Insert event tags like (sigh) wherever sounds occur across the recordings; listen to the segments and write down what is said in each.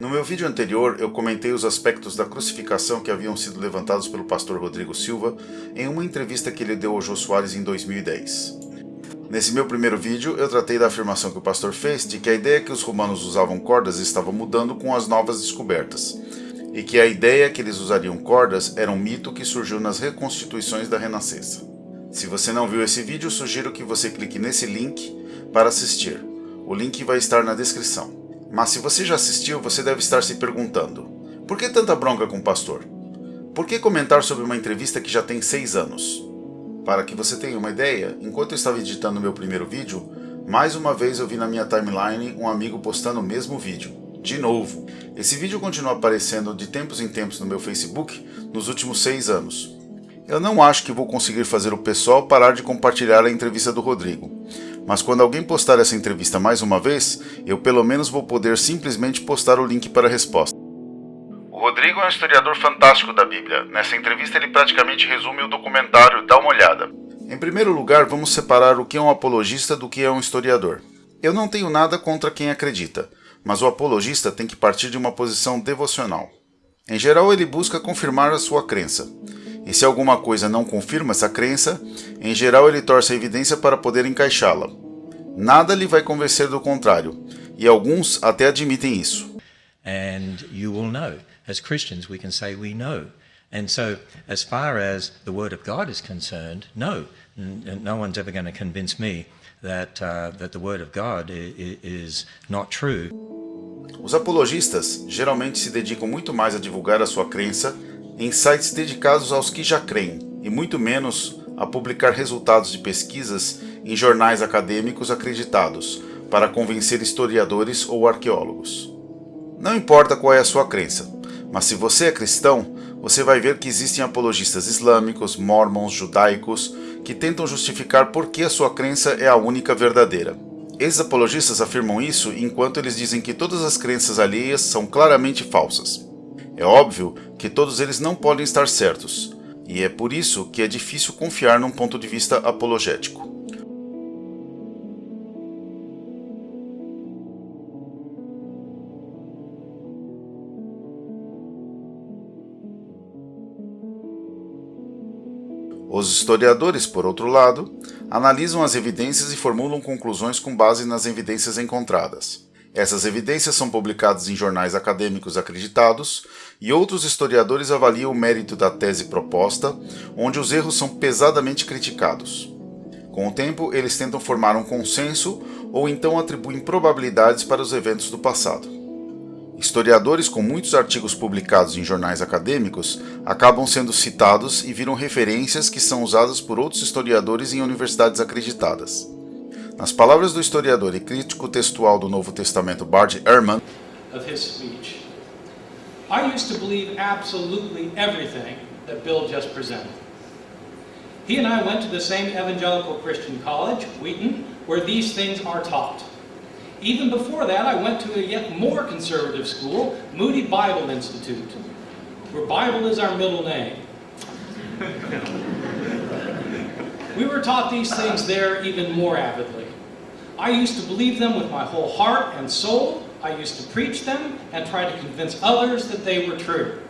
No meu vídeo anterior, eu comentei os aspectos da crucificação que haviam sido levantados pelo pastor Rodrigo Silva em uma entrevista que ele deu ao Jô Soares em 2010. Nesse meu primeiro vídeo, eu tratei da afirmação que o pastor fez de que a ideia que os romanos usavam cordas estava mudando com as novas descobertas, e que a ideia que eles usariam cordas era um mito que surgiu nas reconstituições da Renascença. Se você não viu esse vídeo, sugiro que você clique nesse link para assistir. O link vai estar na descrição. Mas se você já assistiu, você deve estar se perguntando: por que tanta bronca com o pastor? Por que comentar sobre uma entrevista que já tem 6 anos? Para que você tenha uma ideia, enquanto eu estava editando meu primeiro vídeo, mais uma vez eu vi na minha timeline um amigo postando o mesmo vídeo. De novo. Esse vídeo continua aparecendo de tempos em tempos no meu Facebook nos últimos 6 anos. Eu não acho que vou conseguir fazer o pessoal parar de compartilhar a entrevista do Rodrigo, mas quando alguém postar essa entrevista mais uma vez, eu pelo menos vou poder simplesmente postar o link para a resposta. O Rodrigo é um historiador fantástico da Bíblia. Nessa entrevista ele praticamente resume o documentário, dá uma olhada. Em primeiro lugar, vamos separar o que é um apologista do que é um historiador. Eu não tenho nada contra quem acredita, mas o apologista tem que partir de uma posição devocional. Em geral, ele busca confirmar a sua crença. E se alguma coisa não confirma essa crença, em geral ele torce a evidência para poder encaixá-la. Nada lhe vai convencer do contrário, e alguns até admitem isso. And you will know. As Christians, we can say we know. And so, as far as the Word of God is concerned, no, no one's ever going to convince me that, uh, that the Word of God is not true. Os apologistas geralmente se dedicam muito mais a divulgar a sua crença em sites dedicados aos que já creem, e muito menos a publicar resultados de pesquisas em jornais acadêmicos acreditados, para convencer historiadores ou arqueólogos. Não importa qual é a sua crença, mas se você é cristão, você vai ver que existem apologistas islâmicos, mormons, judaicos, que tentam justificar por que a sua crença é a única verdadeira. Esses apologistas afirmam isso enquanto eles dizem que todas as crenças alheias são claramente falsas. É óbvio que todos eles não podem estar certos, e é por isso que é difícil confiar num ponto de vista apologético. Os historiadores, por outro lado, analisam as evidências e formulam conclusões com base nas evidências encontradas. Essas evidências são publicadas em jornais acadêmicos acreditados e outros historiadores avaliam o mérito da tese proposta, onde os erros são pesadamente criticados. Com o tempo, eles tentam formar um consenso ou então atribuem probabilidades para os eventos do passado. Historiadores com muitos artigos publicados em jornais acadêmicos acabam sendo citados e viram referências que são usadas por outros historiadores em universidades acreditadas. Nas palavras do historiador e crítico textual do Novo Testamento Bart Ehrman, of his speech. I used to believe absolutely everything that Bill just presented. He and I went to the same evangelical Christian college, Wheaton, where these things are taught. Even before that, I went to a yet more conservative school, Moody Bible Institute, where Bible is our middle name. we were taught these things there even more avidly. I used to believe them with my whole heart and soul. I used to preach them and try to convince others that they were true.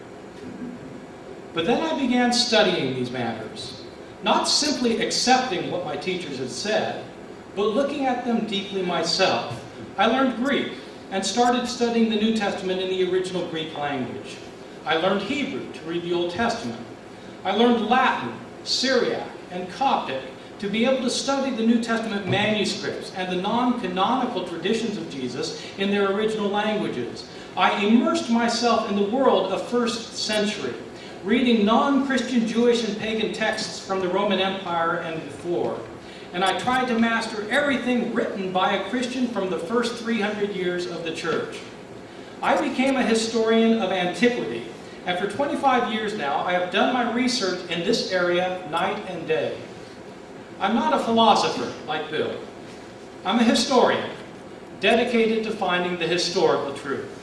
But then I began studying these matters, not simply accepting what my teachers had said, but looking at them deeply myself. I learned Greek and started studying the New Testament in the original Greek language. I learned Hebrew to read the Old Testament. I learned Latin, Syriac, and Coptic to be able to study the New Testament manuscripts and the non-canonical traditions of Jesus in their original languages. I immersed myself in the world of first century, reading non-Christian Jewish and pagan texts from the Roman Empire and before. And I tried to master everything written by a Christian from the first 300 years of the church. I became a historian of antiquity, and for 25 years now, I have done my research in this area night and day. I'm not a philosopher like Bill. I'm a historian, dedicated to finding the historical truth.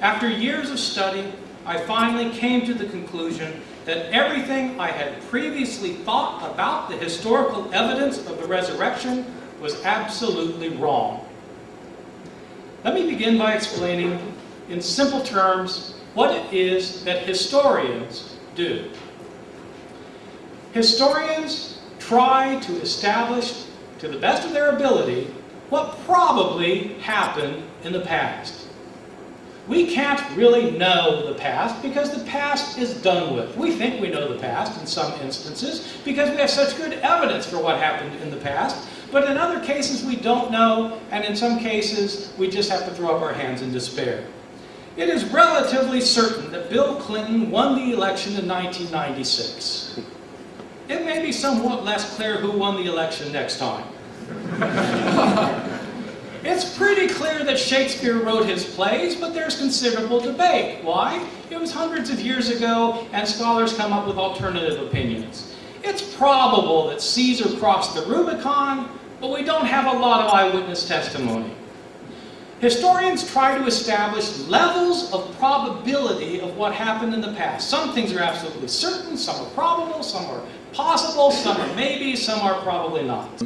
After years of study, I finally came to the conclusion that everything I had previously thought about the historical evidence of the resurrection was absolutely wrong. Let me begin by explaining in simple terms, what it is that historians do. Historians try to establish, to the best of their ability, what probably happened in the past. We can't really know the past because the past is done with. We think we know the past in some instances because we have such good evidence for what happened in the past. But in other cases we don't know, and in some cases we just have to throw up our hands in despair. It is relatively certain that Bill Clinton won the election in 1996. It may be somewhat less clear who won the election next time. (laughs) it's pretty clear that Shakespeare wrote his plays, but there's considerable debate. Why? It was hundreds of years ago, and scholars come up with alternative opinions. It's probable that Caesar crossed the Rubicon, but we don't have a lot of eyewitness testimony. Historians try to establish levels of probability of what happened in the past. Some things are absolutely certain, some are probable, some are possible, some are maybe, some are probably not.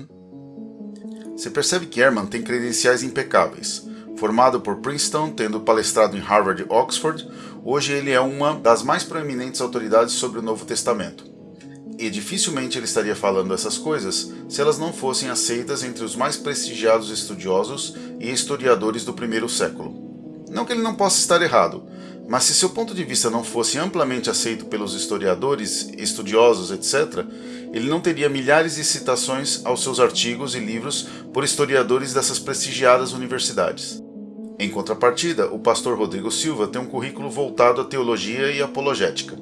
Você percebe que Ehrman tem credenciais impecáveis. Formado por Princeton, tendo palestrado em Harvard e Oxford, hoje ele é uma das mais proeminentes autoridades sobre o Novo Testamento. E dificilmente ele estaria falando essas coisas se elas não fossem aceitas entre os mais prestigiados estudiosos e historiadores do primeiro século. Não que ele não possa estar errado, mas se seu ponto de vista não fosse amplamente aceito pelos historiadores, estudiosos, etc., ele não teria milhares de citações aos seus artigos e livros por historiadores dessas prestigiadas universidades. Em contrapartida, o pastor Rodrigo Silva tem um currículo voltado à teologia e apologética.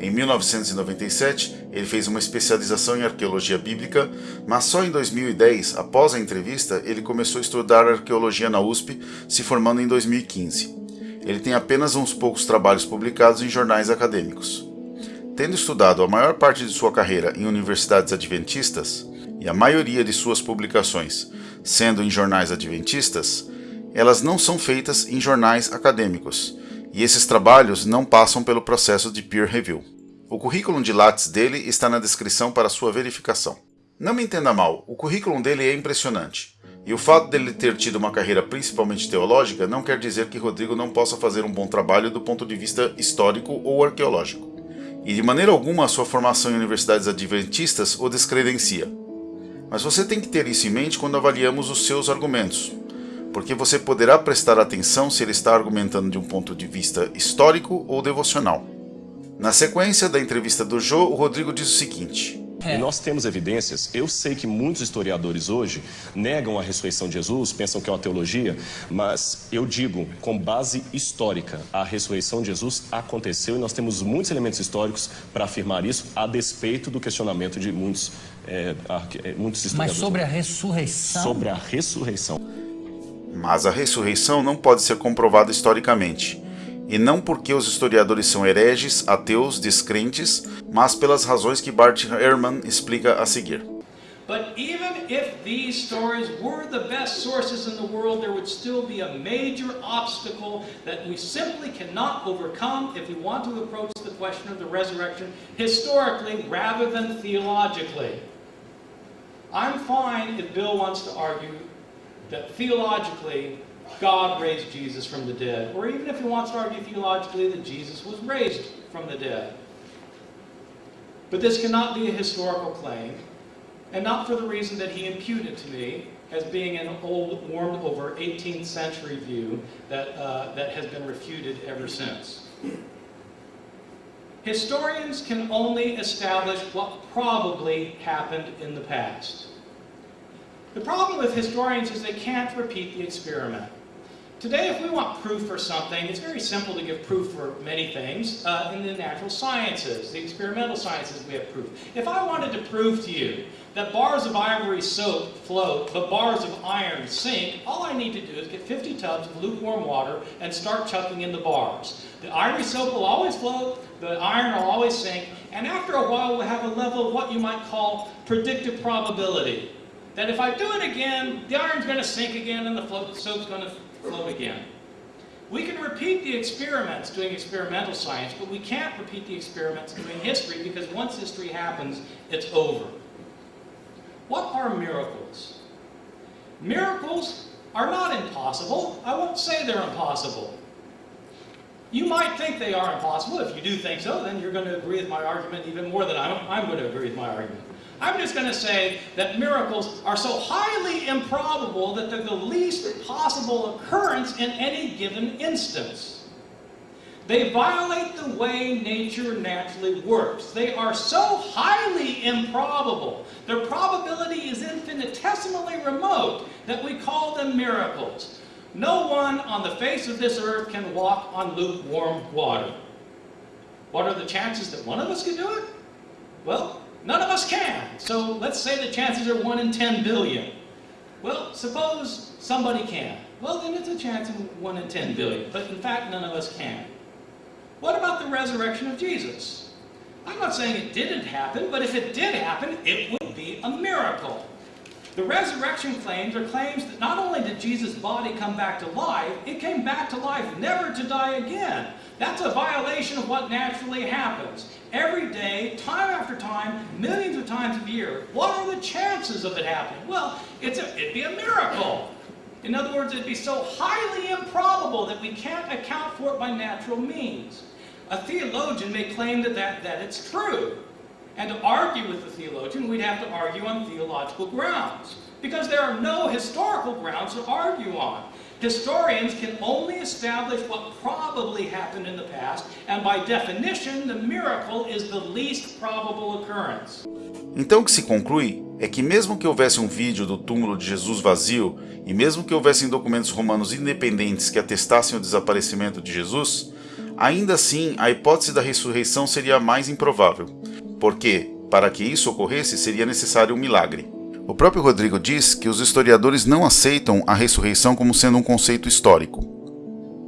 Em 1997, ele fez uma especialização em arqueologia bíblica, mas só em 2010, após a entrevista, ele começou a estudar arqueologia na USP, se formando em 2015. Ele tem apenas uns poucos trabalhos publicados em jornais acadêmicos. Tendo estudado a maior parte de sua carreira em universidades adventistas, e a maioria de suas publicações sendo em jornais adventistas, elas não são feitas em jornais acadêmicos, e esses trabalhos não passam pelo processo de peer review. O currículo de Lattes dele está na descrição para sua verificação. Não me entenda mal, o currículo dele é impressionante. E o fato dele ter tido uma carreira principalmente teológica não quer dizer que Rodrigo não possa fazer um bom trabalho do ponto de vista histórico ou arqueológico. E de maneira alguma a sua formação em universidades adventistas o descredencia. Mas você tem que ter isso em mente quando avaliamos os seus argumentos, porque você poderá prestar atenção se ele está argumentando de um ponto de vista histórico ou devocional. Na sequência da entrevista do Joe, o Rodrigo diz o seguinte: é. E nós temos evidências. Eu sei que muitos historiadores hoje negam a ressurreição de Jesus, pensam que é uma teologia, mas eu digo, com base histórica, a ressurreição de Jesus aconteceu e nós temos muitos elementos históricos para afirmar isso, a despeito do questionamento de muitos, é, muitos historiadores. Mas sobre a ressurreição? Sobre a ressurreição. Mas a ressurreição não pode ser comprovada historicamente e não porque os historiadores são hereges, ateus, descrentes, mas pelas razões que Bart Ehrman explica a seguir. But even if these stories were the best sources in the world, there would still be a major obstacle that we simply cannot overcome if we want to approach the question of the resurrection historically rather than theologically. I'm fine if Bill wants to argue that theologically God raised Jesus from the dead, or even if he wants to argue theologically that Jesus was raised from the dead. But this cannot be a historical claim, and not for the reason that he imputed to me as being an old, warmed over 18th century view that, uh, that has been refuted ever since. Historians can only establish what probably happened in the past. The problem with historians is they can't repeat the experiment. Today, if we want proof for something, it's very simple to give proof for many things. Uh, in the natural sciences, the experimental sciences, we have proof. If I wanted to prove to you that bars of ivory soap float, but bars of iron sink, all I need to do is get 50 tubs of lukewarm water and start chucking in the bars. The ivory soap will always float, the iron will always sink, and after a while we'll have a level of what you might call predictive probability. That if I do it again, the iron's going to sink again and the soap's going to float again. We can repeat the experiments doing experimental science, but we can't repeat the experiments doing history because once history happens, it's over. What are miracles? Miracles are not impossible. I won't say they're impossible. You might think they are impossible. If you do think so, then you're going to agree with my argument even more than I'm, I'm going to agree with my argument. I'm just going to say that miracles are so highly improbable that they're the least possible occurrence in any given instance. They violate the way nature naturally works. They are so highly improbable, their probability is infinitesimally remote, that we call them miracles. No one on the face of this earth can walk on lukewarm water. What are the chances that one of us could do it? Well, none of us can. So let's say the chances are 1 in 10 billion. Well, suppose somebody can. Well, then it's a chance of 1 in 10 billion. But in fact, none of us can. What about the resurrection of Jesus? I'm not saying it didn't happen, but if it did happen, it would be a miracle. The resurrection claims are claims that not only did Jesus' body come back to life, it came back to life never to die again. That's a violation of what naturally happens. Every day, time after time, millions of times a year. What are the chances of it happening? Well, a, it'd be a miracle. In other words, it'd be so highly improbable that we can't account for it by natural means. A theologian may claim that, that, that it's true. And to argue with the theologian, we'd have to argue on theological grounds. Because there are no historical grounds to argue on. Historians can only establish what probably happened in the past, and by definition, the miracle is the least probable occurrence. Então o que se conclui é que mesmo que houvesse um vídeo do túmulo de Jesus vazio, e mesmo que houvessem documentos romanos independentes que atestassem o desaparecimento de Jesus, ainda assim a hipótese da ressurreição seria mais improvável, porque, para que isso ocorresse, seria necessário um milagre. O próprio Rodrigo diz que os historiadores não aceitam a ressurreição como sendo um conceito histórico.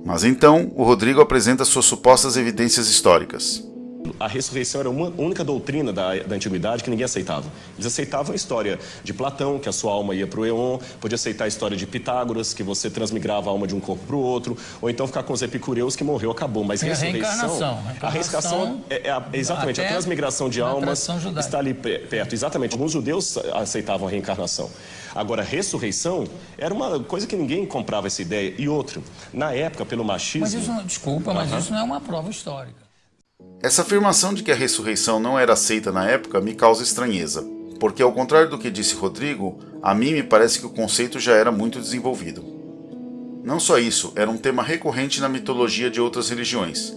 Mas então, o Rodrigo apresenta suas supostas evidências históricas. A ressurreição era uma única doutrina da, da antiguidade que ninguém aceitava. Eles aceitavam a história de Platão, que a sua alma ia para o Eon, podia aceitar a história de Pitágoras, que você transmigrava a alma de um corpo para o outro, ou então ficar com os epicureus, que morreu, acabou. Mas Tem a ressurreição... reencarnação. A reencarnação é, é a- exatamente, a transmigração de almas está ali pe- perto. Exatamente, alguns judeus aceitavam a reencarnação. Agora, ressurreição era uma coisa que ninguém comprava essa ideia. E outro, na época, pelo machismo... Mas isso, não- desculpa, mas isso não é uma prova histórica. Essa afirmação de que a ressurreição não era aceita na época me causa estranheza, porque ao contrário do que disse Rodrigo, a mim me parece que o conceito já era muito desenvolvido. Não só isso, era um tema recorrente na mitologia de outras religiões,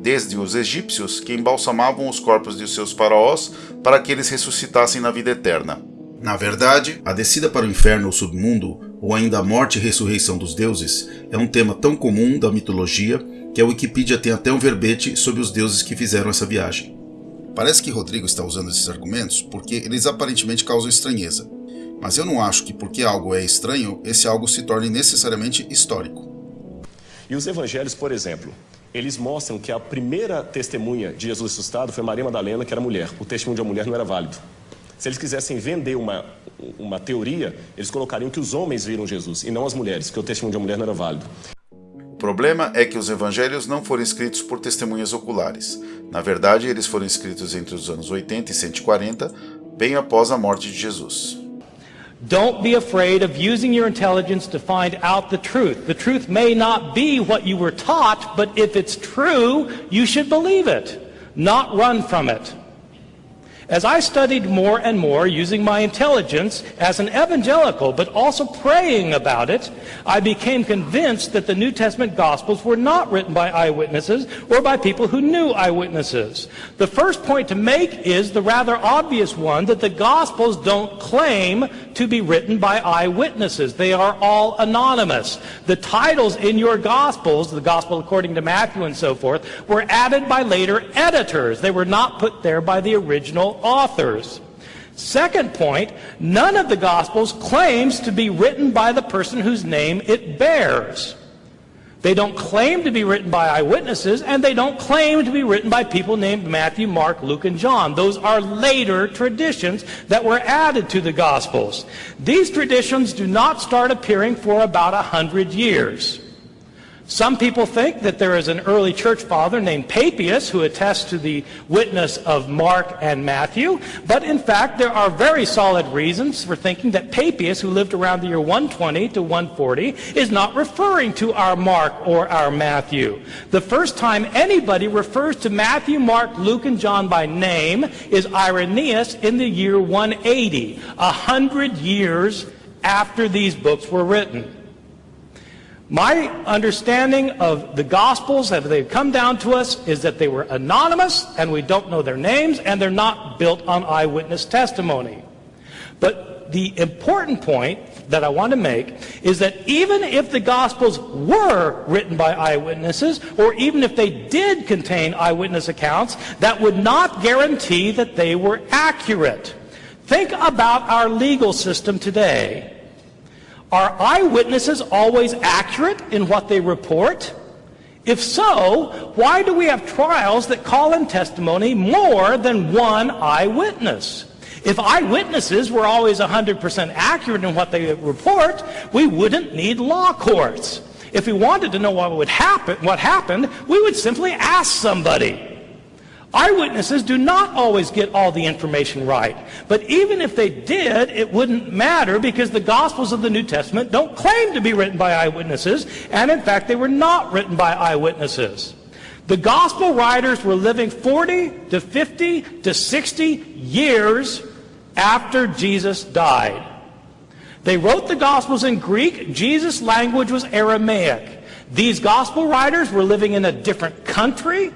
desde os egípcios que embalsamavam os corpos de seus faraós para que eles ressuscitassem na vida eterna. Na verdade, a descida para o inferno ou submundo, ou ainda a morte e ressurreição dos deuses, é um tema tão comum da mitologia que a Wikipedia tem até um verbete sobre os deuses que fizeram essa viagem. Parece que Rodrigo está usando esses argumentos porque eles aparentemente causam estranheza. Mas eu não acho que porque algo é estranho, esse algo se torne necessariamente histórico. E os evangelhos, por exemplo, eles mostram que a primeira testemunha de Jesus ressuscitado foi Maria Madalena, que era mulher. O testemunho de uma mulher não era válido. Se eles quisessem vender uma, uma teoria, eles colocariam que os homens viram Jesus e não as mulheres, porque o testemunho de uma mulher não era válido. Problema é que os evangelhos não foram escritos por testemunhas oculares. Na verdade, eles foram escritos entre os anos 80 e 140, bem após a morte de Jesus. Don't be afraid of using your intelligence to find out the truth. The truth may not be what you were taught, but if it's true, you should believe it, not run from it. As I studied more and more using my intelligence as an evangelical, but also praying about it, I became convinced that the New Testament Gospels were not written by eyewitnesses or by people who knew eyewitnesses. The first point to make is the rather obvious one that the Gospels don't claim to be written by eyewitnesses. They are all anonymous. The titles in your Gospels, the Gospel according to Matthew and so forth, were added by later editors. They were not put there by the original authors. Second point, none of the Gospels claims to be written by the person whose name it bears. They don't claim to be written by eyewitnesses, and they don't claim to be written by people named Matthew, Mark, Luke, and John. Those are later traditions that were added to the Gospels. These traditions do not start appearing for about a hundred years. Some people think that there is an early church father named Papias who attests to the witness of Mark and Matthew, but in fact there are very solid reasons for thinking that Papias, who lived around the year 120 to 140, is not referring to our Mark or our Matthew. The first time anybody refers to Matthew, Mark, Luke, and John by name is Irenaeus in the year 180, a hundred years after these books were written. My understanding of the Gospels, as they've come down to us, is that they were anonymous and we don't know their names and they're not built on eyewitness testimony. But the important point that I want to make is that even if the Gospels were written by eyewitnesses, or even if they did contain eyewitness accounts, that would not guarantee that they were accurate. Think about our legal system today. Are eyewitnesses always accurate in what they report? If so, why do we have trials that call in testimony more than one eyewitness? If eyewitnesses were always 100% accurate in what they report, we wouldn't need law courts. If we wanted to know what would happen, what happened, we would simply ask somebody. Eyewitnesses do not always get all the information right. But even if they did, it wouldn't matter because the Gospels of the New Testament don't claim to be written by eyewitnesses, and in fact, they were not written by eyewitnesses. The Gospel writers were living 40 to 50 to 60 years after Jesus died. They wrote the Gospels in Greek. Jesus' language was Aramaic. These Gospel writers were living in a different country,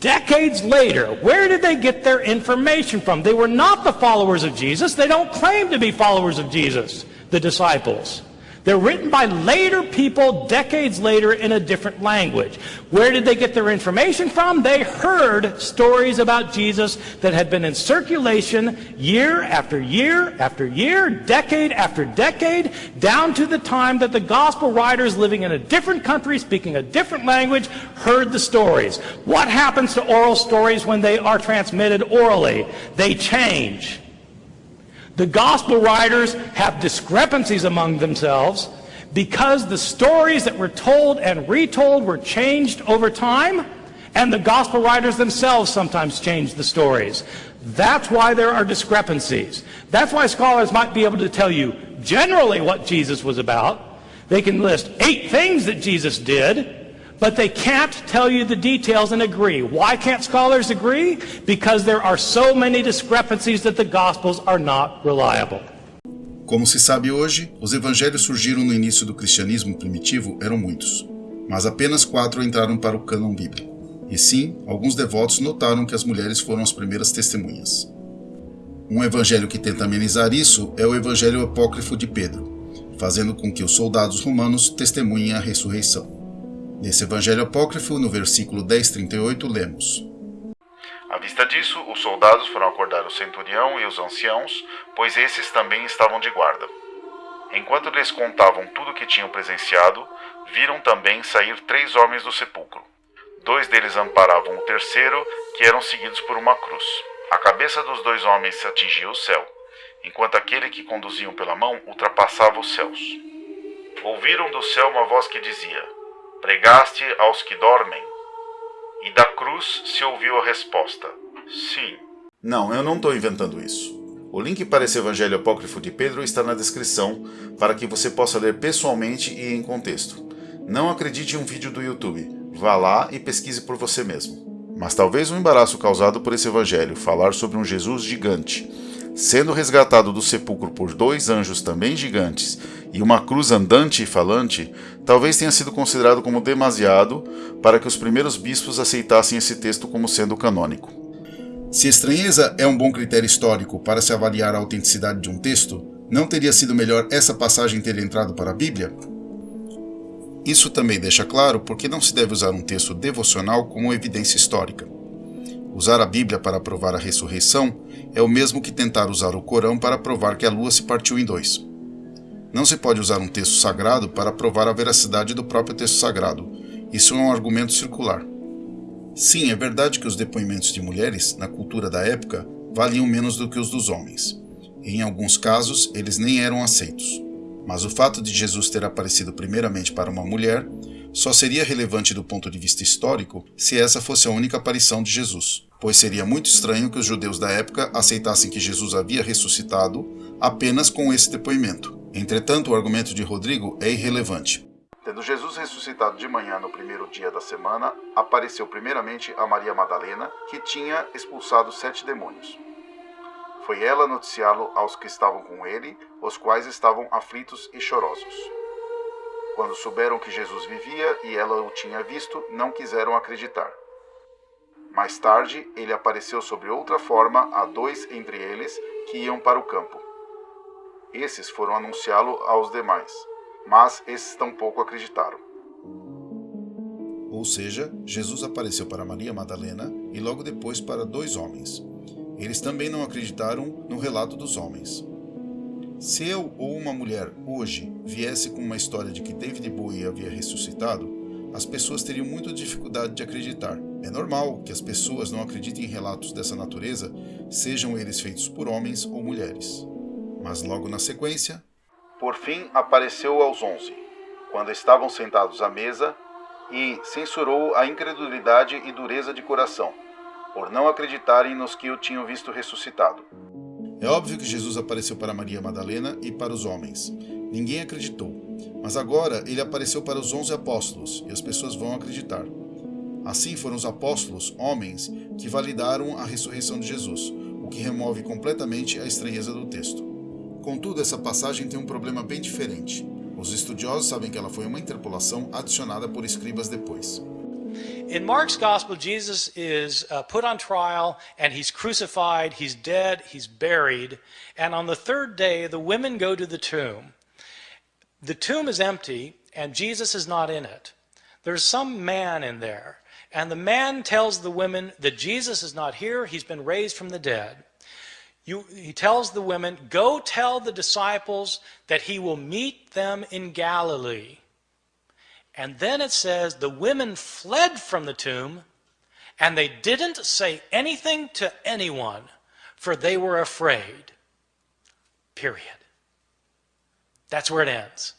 Decades later, where did they get their information from? They were not the followers of Jesus. They don't claim to be followers of Jesus, the disciples. They're written by later people decades later in a different language. Where did they get their information from? They heard stories about Jesus that had been in circulation year after year after year, decade after decade, down to the time that the gospel writers living in a different country, speaking a different language, heard the stories. What happens to oral stories when they are transmitted orally? They change. The gospel writers have discrepancies among themselves because the stories that were told and retold were changed over time, and the gospel writers themselves sometimes changed the stories. That's why there are discrepancies. That's why scholars might be able to tell you generally what Jesus was about. They can list eight things that Jesus did, but they can't tell you the details and agree. Why can't scholars agree? Because there are so many discrepancies that the Gospels are not reliable. Como se sabe hoje, os evangelhos surgiram no início do cristianismo primitivo eram muitos, mas apenas quatro entraram para o cânon bíblico. E sim, alguns devotos notaram que as mulheres foram as primeiras testemunhas. Um evangelho que tenta amenizar isso é o evangelho apócrifo de Pedro, fazendo com que os soldados romanos testemunhem a ressurreição. Nesse evangelho apócrifo, no versículo 10:38, lemos: À vista disso, os soldados foram acordar o centurião e os anciãos, pois esses também estavam de guarda. Enquanto lhes contavam tudo o que tinham presenciado, viram também sair três homens do sepulcro. Dois deles amparavam o terceiro, que eram seguidos por uma cruz. A cabeça dos dois homens atingia o céu, enquanto aquele que conduziam pela mão ultrapassava os céus. Ouviram do céu uma voz que dizia: Pregaste aos que dormem? E da cruz se ouviu a resposta: Sim. Não, eu não estou inventando isso. O link para esse Evangelho Apócrifo de Pedro está na descrição para que você possa ler pessoalmente e em contexto. Não acredite em um vídeo do YouTube, vá lá e pesquise por você mesmo. Mas talvez o embaraço causado por esse Evangelho falar sobre um Jesus gigante, sendo resgatado do sepulcro por dois anjos também gigantes e uma cruz andante e falante, talvez tenha sido considerado como demasiado para que os primeiros bispos aceitassem esse texto como sendo canônico. Se estranheza é um bom critério histórico para se avaliar a autenticidade de um texto, não teria sido melhor essa passagem ter entrado para a Bíblia? Isso também deixa claro porque não se deve usar um texto devocional como evidência histórica. Usar a Bíblia para provar a ressurreição é o mesmo que tentar usar o Corão para provar que a lua se partiu em dois. Não se pode usar um texto sagrado para provar a veracidade do próprio texto sagrado. Isso é um argumento circular. Sim, é verdade que os depoimentos de mulheres, na cultura da época, valiam menos do que os dos homens. E, em alguns casos, eles nem eram aceitos. Mas o fato de Jesus ter aparecido primeiramente para uma mulher só seria relevante do ponto de vista histórico se essa fosse a única aparição de Jesus, pois seria muito estranho que os judeus da época aceitassem que Jesus havia ressuscitado apenas com esse depoimento. Entretanto, o argumento de Rodrigo é irrelevante. Tendo Jesus ressuscitado de manhã no primeiro dia da semana, apareceu primeiramente a Maria Madalena, que tinha expulsado sete demônios. Foi ela noticiá-lo aos que estavam com ele, os quais estavam aflitos e chorosos. Quando souberam que Jesus vivia e ela o tinha visto, não quiseram acreditar. Mais tarde, ele apareceu sob outra forma a dois entre eles que iam para o campo. Esses foram anunciá-lo aos demais, mas esses tampouco acreditaram. Ou seja, Jesus apareceu para Maria Madalena e logo depois para dois homens. Eles também não acreditaram no relato dos homens. Se eu ou uma mulher hoje viesse com uma história de que David Bowie havia ressuscitado, as pessoas teriam muita dificuldade de acreditar. É normal que as pessoas não acreditem em relatos dessa natureza, sejam eles feitos por homens ou mulheres. Mas logo na sequência, por fim apareceu aos onze, quando estavam sentados à mesa, e censurou a incredulidade e dureza de coração, por não acreditarem nos que o tinham visto ressuscitado. É óbvio que Jesus apareceu para Maria Madalena e para os homens. Ninguém acreditou. Mas agora ele apareceu para os onze apóstolos e as pessoas vão acreditar. Assim foram os apóstolos, homens, que validaram a ressurreição de Jesus, o que remove completamente a estranheza do texto. Contudo, essa passagem tem um problema bem diferente. Os estudiosos sabem que ela foi uma interpolação adicionada por escribas depois. In Mark's gospel, Jesus is uh, put on trial and he's crucified, he's dead, he's buried, and on the third day, the women go to the tomb. The tomb is empty and Jesus is not in it. There's some man in there, and the man tells the women that Jesus is not here, he's been raised from the dead. You, he tells the women, Go tell the disciples that he will meet them in Galilee. And then it says the women fled from the tomb and they didn't say anything to anyone, for they were afraid. Period. That's where it ends.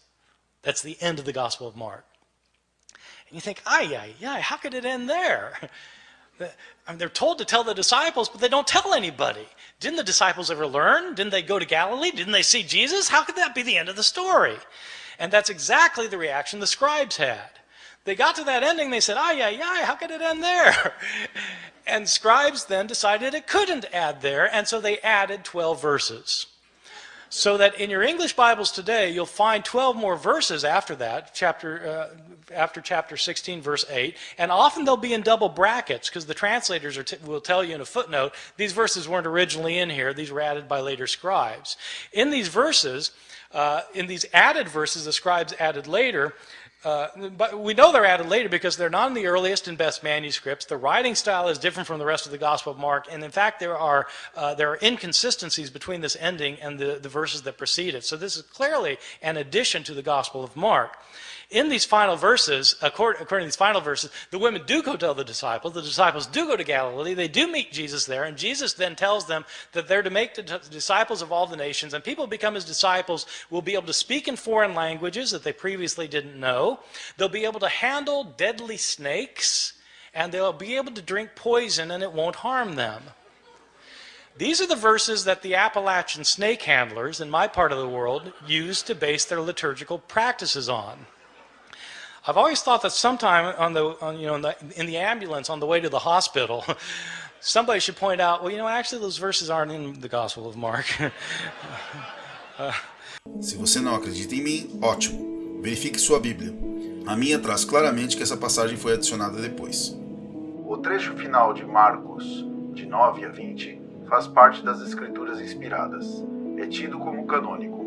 That's the end of the Gospel of Mark. And you think, ay, ay, ay, how could it end there? (laughs) They're told to tell the disciples, but they don't tell anybody. Didn't the disciples ever learn? Didn't they go to Galilee? Didn't they see Jesus? How could that be the end of the story? And that's exactly the reaction the scribes had. They got to that ending, they said, ay, ay, ay, how could it end there? (laughs) And scribes then decided it couldn't add there, and so they added 12 verses. So that in your English Bibles today, you'll find 12 more verses after that, chapter, uh, after chapter 16, verse 8. And often they'll be in double brackets because the translators will tell you in a footnote, these verses weren't originally in here, these were added by later scribes. In these verses, uh, in these added verses, the scribes added later, uh, but we know they're added later because they're not in the earliest and best manuscripts. The writing style is different from the rest of the Gospel of Mark, and in fact, there are uh, there are inconsistencies between this ending and the, the verses that precede it. So this is clearly an addition to the Gospel of Mark in these final verses, according, according, to these final verses, the women do go tell the disciples. The disciples do go to Galilee. They do meet Jesus there. And Jesus then tells them that they're to make the disciples of all the nations. And people become his disciples will be able to speak in foreign languages that they previously didn't know. They'll be able to handle deadly snakes. And they'll be able to drink poison and it won't harm them. These are the verses that the Appalachian snake handlers in my part of the world use to base their liturgical practices on. I've always thought that sometime on the, on, you know, in the, in the ambulance on the way to the hospital, (laughs) somebody should point out, well, you know, actually those verses aren't in the Gospel of Mark. uh, (laughs) Se você não acredita em mim, ótimo. Verifique sua Bíblia. A minha traz claramente que essa passagem foi adicionada depois. O trecho final de Marcos, de 9 a 20, faz parte das escrituras inspiradas. É tido como canônico.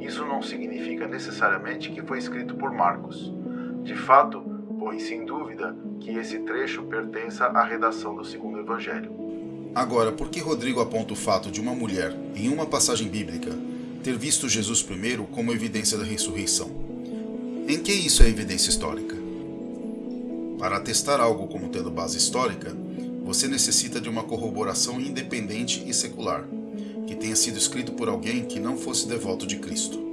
Isso não significa necessariamente que foi escrito por Marcos. De fato, põe sem dúvida que esse trecho pertença à redação do segundo evangelho. Agora, por que Rodrigo aponta o fato de uma mulher, em uma passagem bíblica, ter visto Jesus primeiro como evidência da ressurreição? Em que isso é evidência histórica? Para atestar algo como tendo base histórica, você necessita de uma corroboração independente e secular, que tenha sido escrito por alguém que não fosse devoto de Cristo.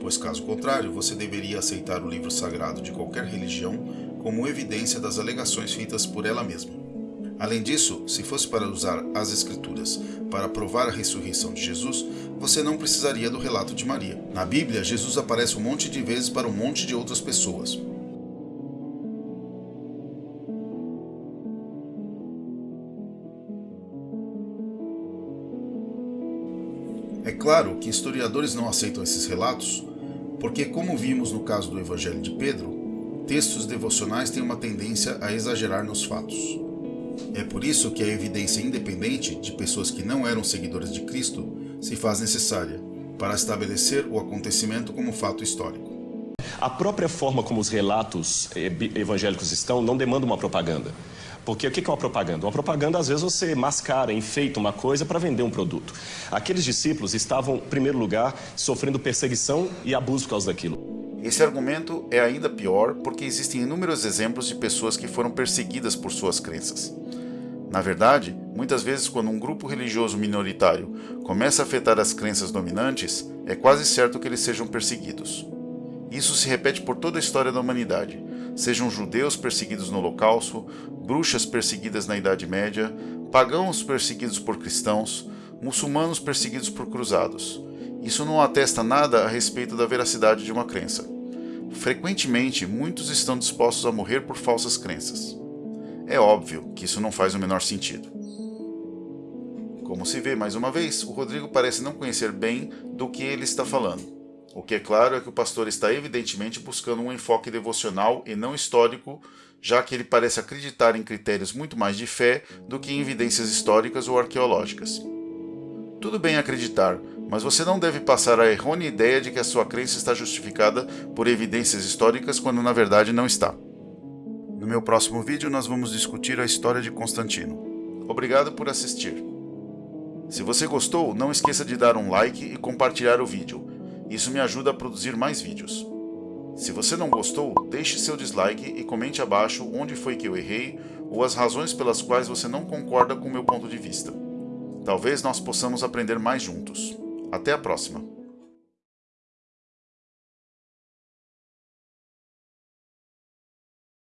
Pois caso contrário, você deveria aceitar o livro sagrado de qualquer religião como evidência das alegações feitas por ela mesma. Além disso, se fosse para usar as Escrituras para provar a ressurreição de Jesus, você não precisaria do relato de Maria. Na Bíblia, Jesus aparece um monte de vezes para um monte de outras pessoas. É claro que historiadores não aceitam esses relatos, porque, como vimos no caso do Evangelho de Pedro, textos devocionais têm uma tendência a exagerar nos fatos. É por isso que a evidência independente de pessoas que não eram seguidores de Cristo se faz necessária para estabelecer o acontecimento como fato histórico. A própria forma como os relatos evangélicos estão não demanda uma propaganda. Porque o que é uma propaganda? Uma propaganda, às vezes, você mascara, enfeita uma coisa para vender um produto. Aqueles discípulos estavam, em primeiro lugar, sofrendo perseguição e abuso por causa daquilo. Esse argumento é ainda pior porque existem inúmeros exemplos de pessoas que foram perseguidas por suas crenças. Na verdade, muitas vezes quando um grupo religioso minoritário começa a afetar as crenças dominantes, é quase certo que eles sejam perseguidos. Isso se repete por toda a história da humanidade, sejam judeus perseguidos no Holocausto, bruxas perseguidas na Idade Média, pagãos perseguidos por cristãos, muçulmanos perseguidos por cruzados. Isso não atesta nada a respeito da veracidade de uma crença. Frequentemente, muitos estão dispostos a morrer por falsas crenças. É óbvio que isso não faz o menor sentido. Como se vê mais uma vez, o Rodrigo parece não conhecer bem do que ele está falando. O que é claro é que o pastor está evidentemente buscando um enfoque devocional e não histórico, já que ele parece acreditar em critérios muito mais de fé do que em evidências históricas ou arqueológicas. Tudo bem acreditar, mas você não deve passar a errônea ideia de que a sua crença está justificada por evidências históricas quando na verdade não está. No meu próximo vídeo nós vamos discutir a história de Constantino. Obrigado por assistir. Se você gostou, não esqueça de dar um like e compartilhar o vídeo. Isso me ajuda a produzir mais vídeos. Se você não gostou, deixe seu dislike e comente abaixo onde foi que eu errei ou as razões pelas quais você não concorda com meu ponto de vista. Talvez nós possamos aprender mais juntos. Até a próxima!